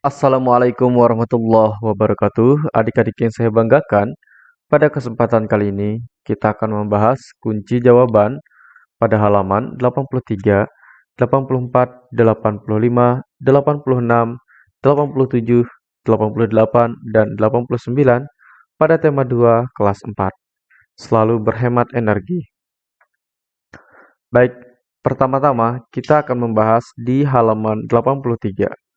Assalamualaikum warahmatullahi wabarakatuh. Adik-adik yang saya banggakan, pada kesempatan kali ini kita akan membahas kunci jawaban pada halaman 83, 84, 85, 86, 87, 88, dan 89 pada tema 2 kelas 4. Selalu berhemat energi. Baik, pertama-tama kita akan membahas di halaman 83.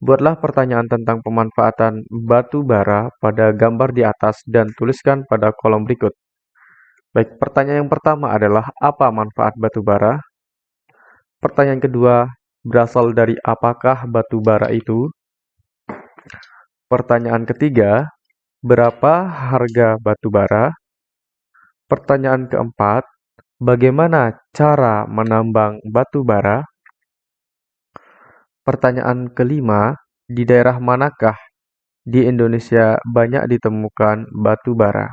Buatlah pertanyaan tentang pemanfaatan batu bara pada gambar di atas dan tuliskan pada kolom berikut. Baik, pertanyaan yang pertama adalah apa manfaat batu bara? Pertanyaan kedua, berasal dari apakah batu bara itu? Pertanyaan ketiga, berapa harga batu bara? Pertanyaan keempat, bagaimana cara menambang batu bara? Pertanyaan kelima, di daerah manakah di Indonesia banyak ditemukan batu bara?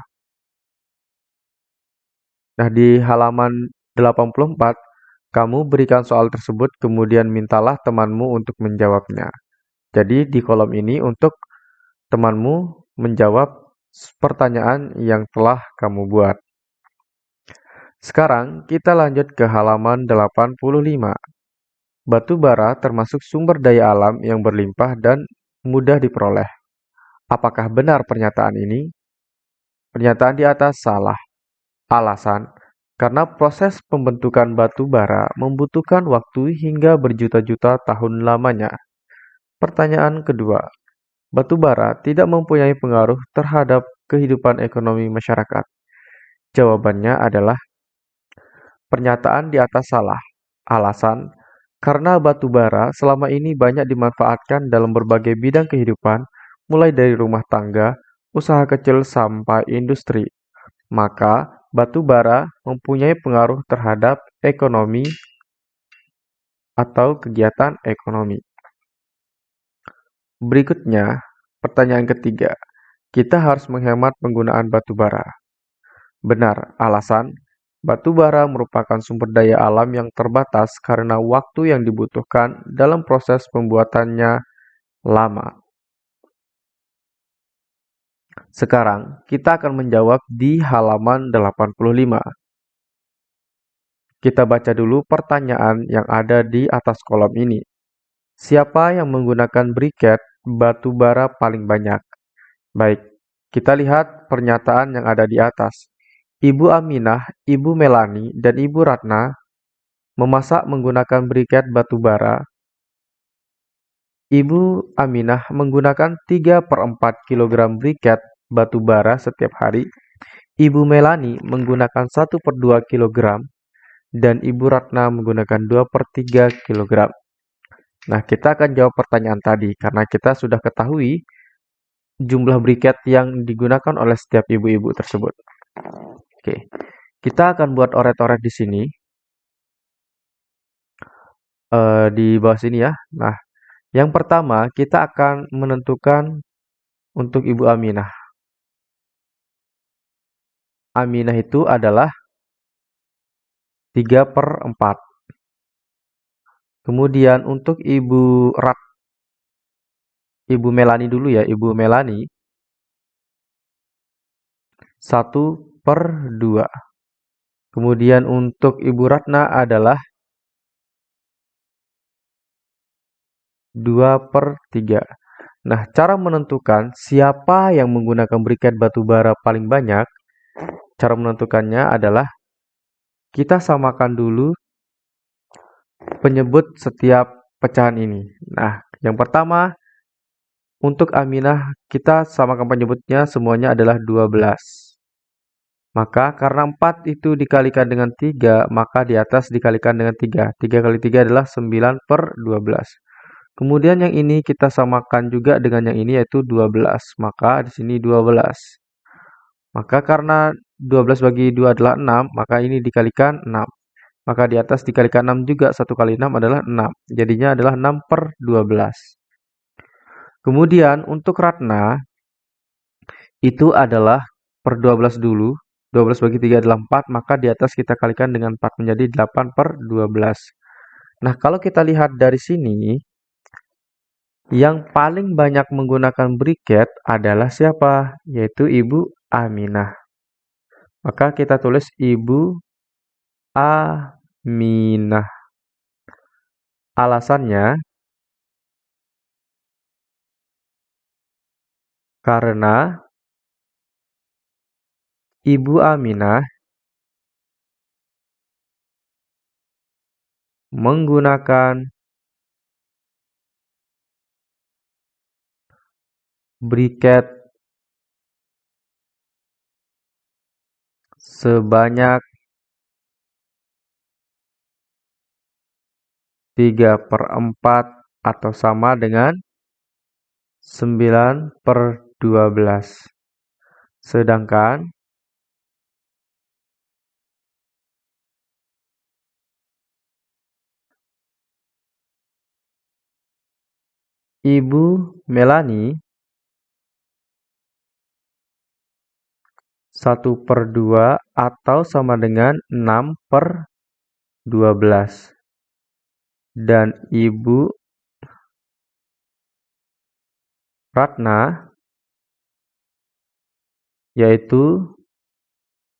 Nah, di halaman 84, kamu berikan soal tersebut kemudian mintalah temanmu untuk menjawabnya. Jadi, di kolom ini untuk temanmu menjawab pertanyaan yang telah kamu buat. Sekarang kita lanjut ke halaman 85. Batu bara termasuk sumber daya alam yang berlimpah dan mudah diperoleh. Apakah benar pernyataan ini? Pernyataan di atas salah. Alasan, karena proses pembentukan batu bara membutuhkan waktu hingga berjuta-juta tahun lamanya. Pertanyaan kedua, batu bara tidak mempunyai pengaruh terhadap kehidupan ekonomi masyarakat. Jawabannya adalah pernyataan di atas salah. Alasan, karena batu bara selama ini banyak dimanfaatkan dalam berbagai bidang kehidupan, mulai dari rumah tangga, usaha kecil sampai industri. Maka, batu bara mempunyai pengaruh terhadap ekonomi atau kegiatan ekonomi. Berikutnya, pertanyaan ketiga. Kita harus menghemat penggunaan batu bara. Benar, alasan Batu bara merupakan sumber daya alam yang terbatas karena waktu yang dibutuhkan dalam proses pembuatannya lama. Sekarang, kita akan menjawab di halaman 85. Kita baca dulu pertanyaan yang ada di atas kolom ini. Siapa yang menggunakan briket batu bara paling banyak? Baik, kita lihat pernyataan yang ada di atas. Ibu Aminah, Ibu Melani, dan Ibu Ratna memasak menggunakan briket batu bara. Ibu Aminah menggunakan 3 per 4 kg briket batu bara setiap hari. Ibu Melani menggunakan 1 per 2 kg. Dan Ibu Ratna menggunakan 2 per 3 kg. Nah, kita akan jawab pertanyaan tadi karena kita sudah ketahui jumlah briket yang digunakan oleh setiap ibu-ibu tersebut. Oke, kita akan buat oret-oret di sini. Uh, di bawah sini ya. Nah, yang pertama kita akan menentukan untuk Ibu Aminah. Aminah itu adalah 3 per 4. Kemudian untuk Ibu Rat, Ibu Melani dulu ya, Ibu Melani. 1 per 2. Kemudian untuk Ibu Ratna adalah 2 per 3. Nah, cara menentukan siapa yang menggunakan briket batu bara paling banyak, cara menentukannya adalah kita samakan dulu penyebut setiap pecahan ini. Nah, yang pertama, untuk Aminah, kita samakan penyebutnya semuanya adalah 12. Maka karena 4 itu dikalikan dengan 3, maka di atas dikalikan dengan 3. 3 kali 3 adalah 9 per 12. Kemudian yang ini kita samakan juga dengan yang ini yaitu 12. Maka di sini 12. Maka karena 12 bagi 2 adalah 6, maka ini dikalikan 6. Maka di atas dikalikan 6 juga, 1 kali 6 adalah 6. Jadinya adalah 6 per 12. Kemudian untuk Ratna, itu adalah per 12 dulu. 12 bagi 3 adalah 4, maka di atas kita kalikan dengan 4 menjadi 8 per 12. Nah, kalau kita lihat dari sini, Yang paling banyak menggunakan briket adalah siapa? Yaitu Ibu Aminah. Maka kita tulis Ibu Aminah. Alasannya karena Ibu Aminah menggunakan briket sebanyak tiga per empat atau sama dengan sembilan per dua belas. Sedangkan Ibu Melani 1 per 2 atau sama dengan 6 per 12. Dan Ibu Ratna yaitu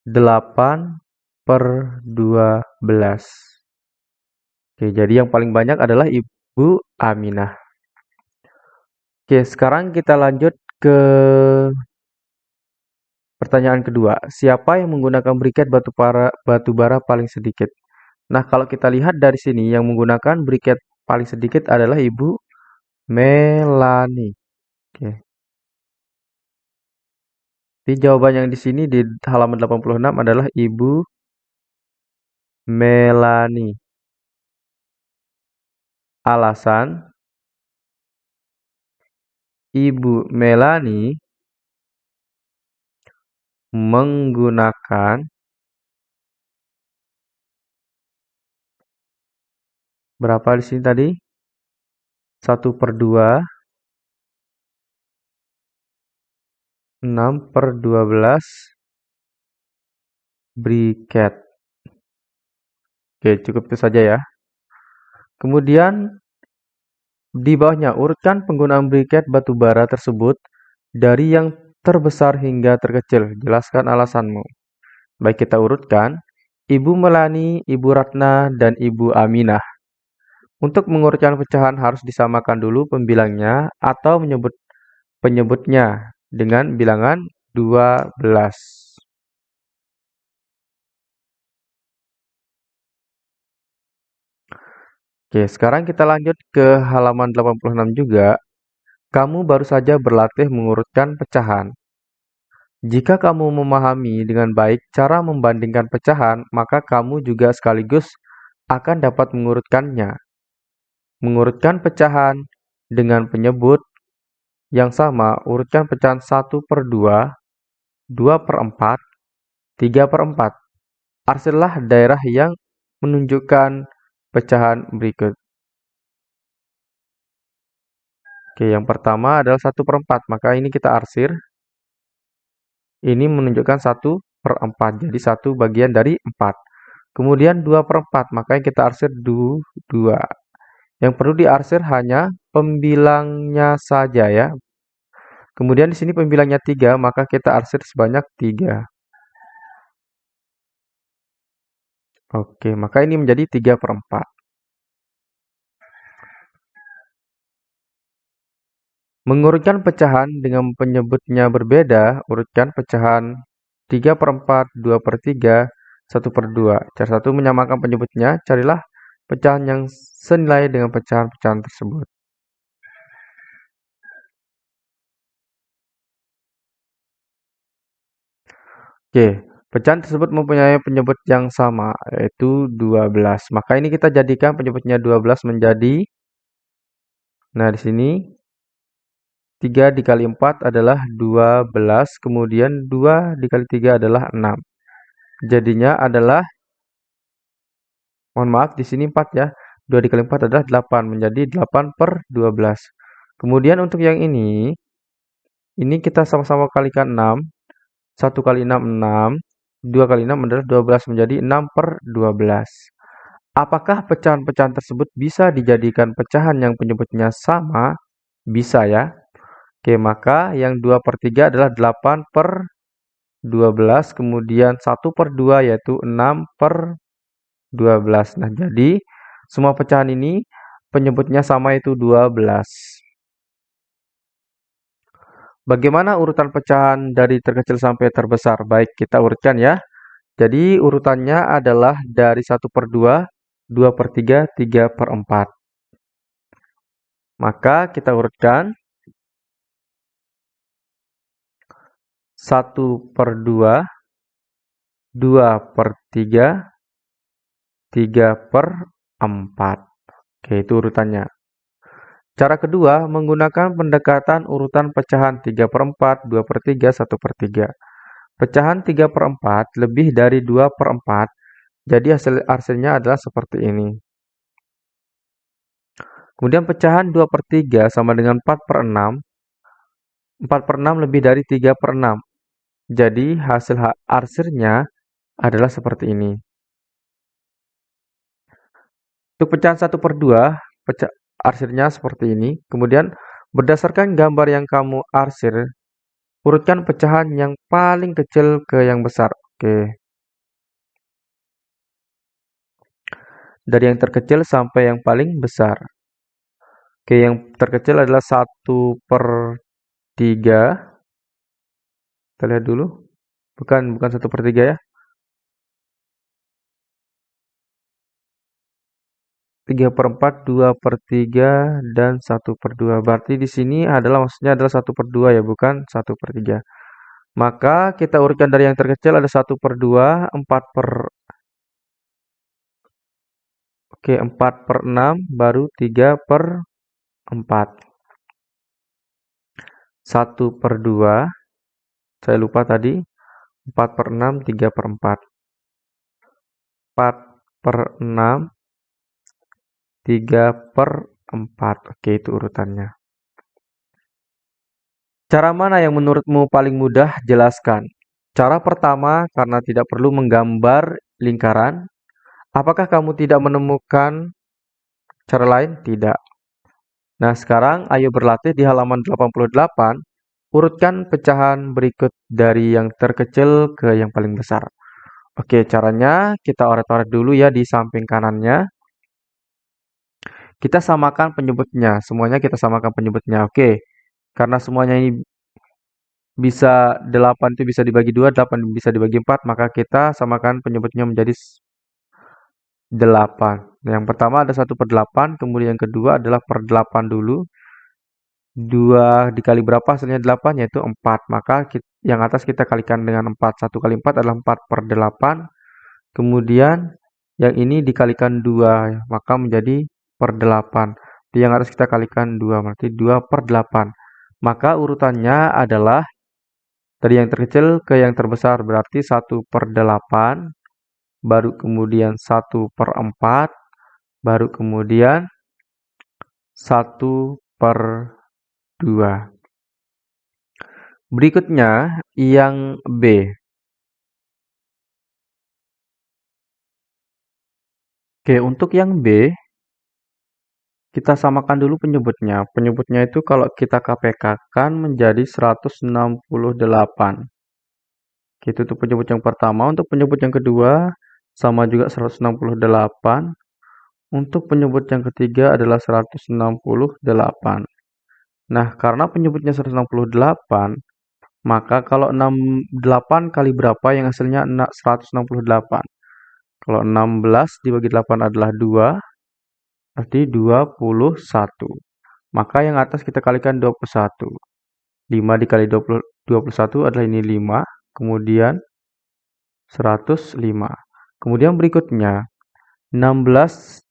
8 per 12. Oke, jadi yang paling banyak adalah Ibu Aminah. Oke, sekarang kita lanjut ke Pertanyaan kedua, siapa yang menggunakan briket batu bara, batu bara paling sedikit? Nah, kalau kita lihat dari sini, yang menggunakan briket paling sedikit adalah Ibu Melani. Oke. Jadi jawaban yang di sini di halaman 86 adalah Ibu Melani. Alasan Ibu Melani menggunakan berapa di sini tadi? 1 per 2 6 per 12 briket. Oke, cukup itu saja ya. Kemudian di bawahnya urutkan penggunaan briket batu bara tersebut dari yang terbesar hingga terkecil. Jelaskan alasanmu. Baik kita urutkan. Ibu Melani, Ibu Ratna, dan Ibu Aminah. Untuk mengurutkan pecahan harus disamakan dulu pembilangnya atau menyebut penyebutnya dengan bilangan 12. Oke, sekarang kita lanjut ke halaman 86 juga. Kamu baru saja berlatih mengurutkan pecahan. Jika kamu memahami dengan baik cara membandingkan pecahan, maka kamu juga sekaligus akan dapat mengurutkannya. Mengurutkan pecahan dengan penyebut yang sama, urutkan pecahan 1 per 2, 2 per 4, 3 per 4. Arsirlah daerah yang menunjukkan pecahan berikut. Oke, yang pertama adalah 1 per 4. Maka ini kita arsir. Ini menunjukkan 1 per 4. Jadi 1 bagian dari 4. Kemudian 2 per 4. Maka kita arsir 2. Yang perlu diarsir hanya pembilangnya saja ya. Kemudian di sini pembilangnya 3, maka kita arsir sebanyak 3. Oke, maka ini menjadi 3 per 4. Mengurutkan pecahan dengan penyebutnya berbeda, urutkan pecahan 3 per 4, 2 per 3, 1 per 2. Cara satu menyamakan penyebutnya, carilah pecahan yang senilai dengan pecahan-pecahan tersebut. Oke, pecahan tersebut mempunyai penyebut yang sama, yaitu 12. Maka ini kita jadikan penyebutnya 12 menjadi, nah di sini 3 dikali 4 adalah 12, kemudian 2 dikali 3 adalah 6. Jadinya adalah, mohon maaf, di sini 4 ya. 2 dikali 4 adalah 8, menjadi 8 per 12. Kemudian untuk yang ini, ini kita sama-sama kalikan 6. 1 kali 6, 6. 2 kali 6 adalah 12, menjadi 6 per 12. Apakah pecahan-pecahan tersebut bisa dijadikan pecahan yang penyebutnya sama? Bisa ya. Oke, maka yang 2 per 3 adalah 8 per 12, kemudian 1 per 2 yaitu 6 per 12. Nah, jadi semua pecahan ini penyebutnya sama itu 12. Bagaimana urutan pecahan dari terkecil sampai terbesar? Baik, kita urutkan ya. Jadi urutannya adalah dari 1 per 2, 2 per 3, 3 per 4. Maka kita urutkan 1 per 2, 2 per 3, 3 per 4. Oke, itu urutannya. Cara kedua, menggunakan pendekatan urutan pecahan 3 per 4, 2 per 3, 1 per 3. Pecahan 3 per 4 lebih dari 2 per 4, jadi hasil hasilnya adalah seperti ini. Kemudian pecahan 2 per 3 sama dengan 4 per 6. 4 per 6 lebih dari 3 per 6. Jadi hasil arsirnya adalah seperti ini. Untuk pecahan 1 per 2, pecah, arsirnya seperti ini. Kemudian berdasarkan gambar yang kamu arsir, urutkan pecahan yang paling kecil ke yang besar. Oke. Dari yang terkecil sampai yang paling besar. Oke, yang terkecil adalah 1 per 3. Kita lihat dulu. Bukan, bukan 1 per 3 ya. 3 per 4, 2 per 3, dan 1 per 2. Berarti di sini adalah maksudnya adalah 1 per 2 ya, bukan 1 per 3. Maka kita urutkan dari yang terkecil ada 1 per 2, 4 per... Oke, 4 per 6, baru 3 per 4. 1 per 2, saya lupa tadi, 4 per 6, 3 per 4. 4 per 6, 3 per 4. Oke, itu urutannya. Cara mana yang menurutmu paling mudah? Jelaskan. Cara pertama, karena tidak perlu menggambar lingkaran. Apakah kamu tidak menemukan cara lain? Tidak. Nah, sekarang ayo berlatih di halaman 88. Urutkan pecahan berikut dari yang terkecil ke yang paling besar. Oke, caranya kita oret-oret dulu ya di samping kanannya. Kita samakan penyebutnya, semuanya kita samakan penyebutnya. Oke, karena semuanya ini bisa 8 itu bisa dibagi 2, 8 bisa dibagi 4, maka kita samakan penyebutnya menjadi 8. Nah, yang pertama ada 1 per 8, kemudian yang kedua adalah per 8 dulu. 2 dikali berapa hasilnya 8 yaitu 4. Maka yang atas kita kalikan dengan 4. 1 kali 4 adalah 4 per 8. Kemudian yang ini dikalikan 2, maka menjadi per 8. Di yang harus kita kalikan 2, berarti 2 per 8. Maka urutannya adalah dari yang terkecil ke yang terbesar, berarti 1 per 8, baru kemudian 1 per 4, baru kemudian 1 per 2. Berikutnya yang B. Oke, untuk yang B, kita samakan dulu penyebutnya. Penyebutnya itu kalau kita KPK-kan menjadi 168. Itu tuh penyebut yang pertama. Untuk penyebut yang kedua, sama juga 168. Untuk penyebut yang ketiga adalah 168. Nah, karena penyebutnya 168, maka kalau 68 kali berapa yang hasilnya 168. Kalau 16 dibagi 8 adalah 2, berarti 21. Maka yang atas kita kalikan 21. 5 dikali 20, 21 adalah ini 5, kemudian 105. Kemudian berikutnya, 16,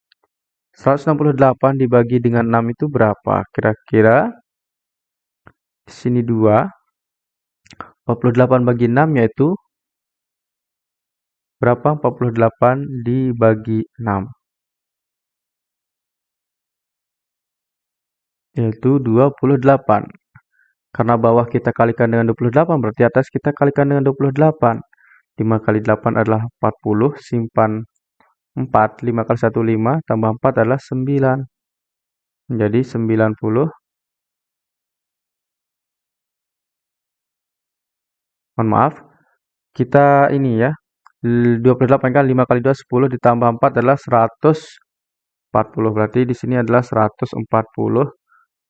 168 dibagi dengan 6 itu berapa? Kira-kira di sini 2. 48 bagi 6 yaitu berapa? 48 dibagi 6. yaitu 28. Karena bawah kita kalikan dengan 28 berarti atas kita kalikan dengan 28. 5 kali 8 adalah 40, simpan 4, 5 kali 1 5, tambah 4 adalah 9. Menjadi 90. Mohon maaf, kita ini ya, 28 kan 5 kali 2 10 ditambah 4 adalah 140. Berarti di sini adalah 140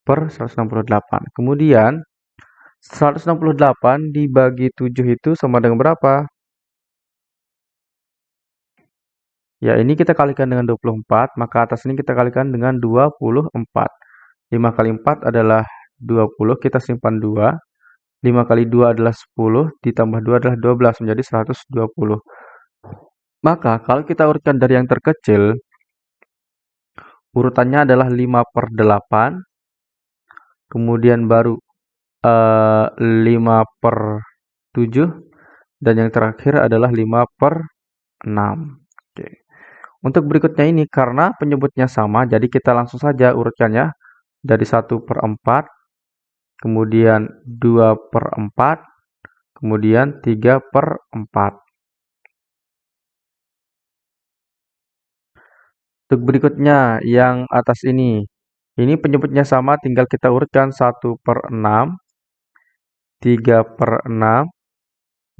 per 168. Kemudian 168 dibagi 7 itu sama dengan berapa? Ya, ini kita kalikan dengan 24, maka atas ini kita kalikan dengan 24. 5 kali 4 adalah 20, kita simpan 2. 5 kali 2 adalah 10, ditambah 2 adalah 12, menjadi 120. Maka kalau kita urutkan dari yang terkecil, urutannya adalah 5 per 8, kemudian baru uh, eh, 5 per 7, dan yang terakhir adalah 5 per 6. Oke. Untuk berikutnya ini, karena penyebutnya sama, jadi kita langsung saja urutkannya dari 1 per 4, kemudian 2 per 4, kemudian 3 per 4. Untuk berikutnya, yang atas ini. Ini penyebutnya sama, tinggal kita urutkan 1 per 6, 3 per 6,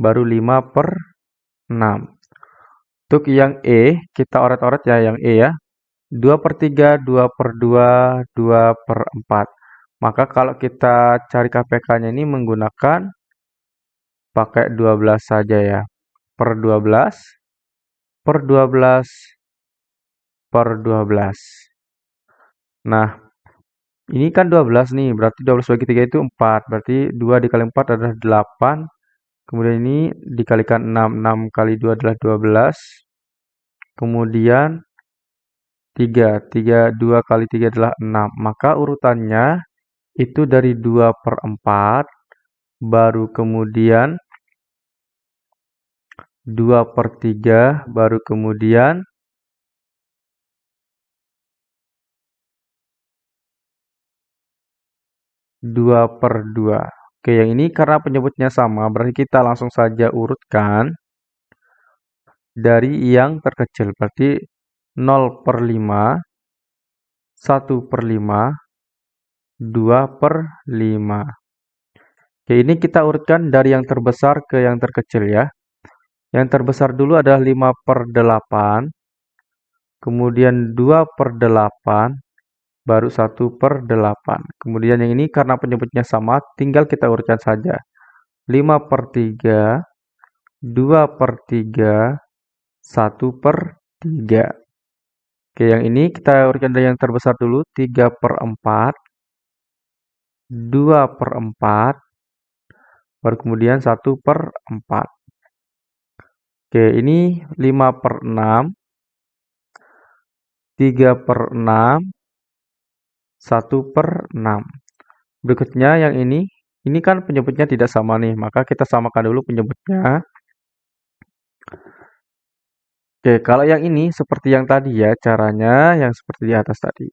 baru 5 per 6. Untuk yang E, kita oret-oret ya yang E ya. 2 per 3, 2 per 2, 2 per 4. Maka kalau kita cari KPK-nya ini menggunakan pakai 12 saja ya. Per 12, per 12, per 12. Nah, ini kan 12 nih, berarti 12 bagi 3 itu 4. Berarti 2 dikali 4 adalah 8. Kemudian ini dikalikan 6. 6 kali 2 adalah 12. Kemudian 3. 3 2 kali 3 adalah 6. Maka urutannya itu dari 2 per 4. Baru kemudian 2 per 3. Baru kemudian 2 per 2. Oke, yang ini karena penyebutnya sama, berarti kita langsung saja urutkan dari yang terkecil. Berarti 0 per 5, 1 per 5, 2 per 5. Oke, ini kita urutkan dari yang terbesar ke yang terkecil ya. Yang terbesar dulu adalah 5 per 8, kemudian 2 per 8, baru 1 per 8. Kemudian yang ini karena penyebutnya sama, tinggal kita urutkan saja. 5 per 3, 2 per 3, 1 per 3. Oke, yang ini kita urutkan dari yang terbesar dulu, 3 per 4, 2 per 4, baru kemudian 1 per 4. Oke, ini 5 per 6, 3 per 6, 1 per 6. Berikutnya yang ini, ini kan penyebutnya tidak sama nih, maka kita samakan dulu penyebutnya. Oke, kalau yang ini seperti yang tadi ya, caranya yang seperti di atas tadi.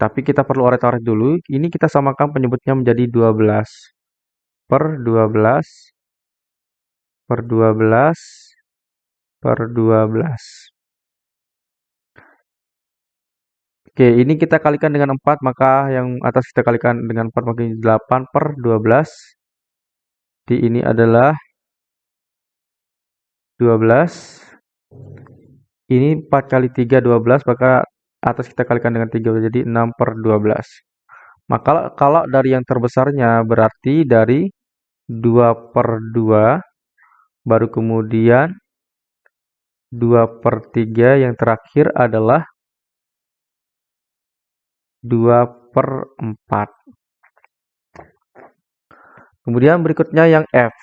Tapi kita perlu oret-oret dulu, ini kita samakan penyebutnya menjadi 12 per 12 per 12 per 12. Oke, ini kita kalikan dengan 4, maka yang atas kita kalikan dengan 4 maka 8 per 12. Di ini adalah 12. Ini 4 kali 3, 12, maka atas kita kalikan dengan 3, jadi 6 per 12. Maka kalau dari yang terbesarnya berarti dari 2 per 2, baru kemudian 2 per 3, yang terakhir adalah 2 per 4. Kemudian berikutnya yang F.